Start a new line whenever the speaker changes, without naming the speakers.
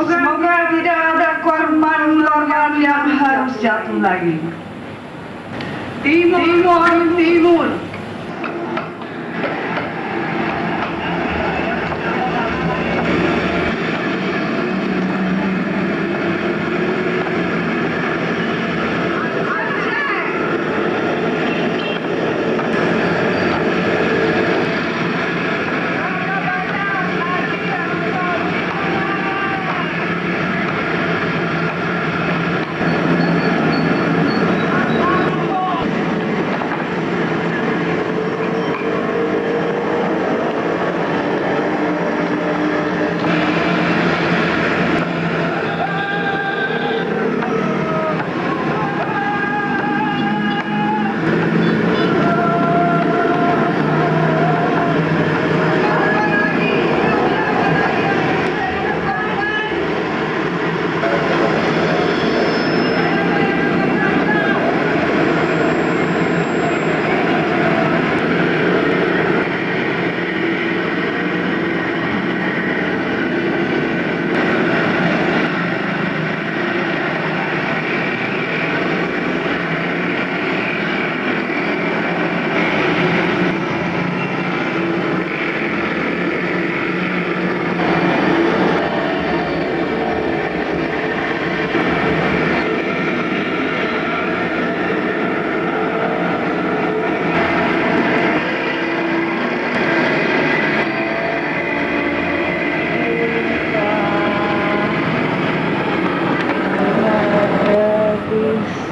Semoga tidak ada korban-korban yang harus jatuh lagi. Timur, timur, timur.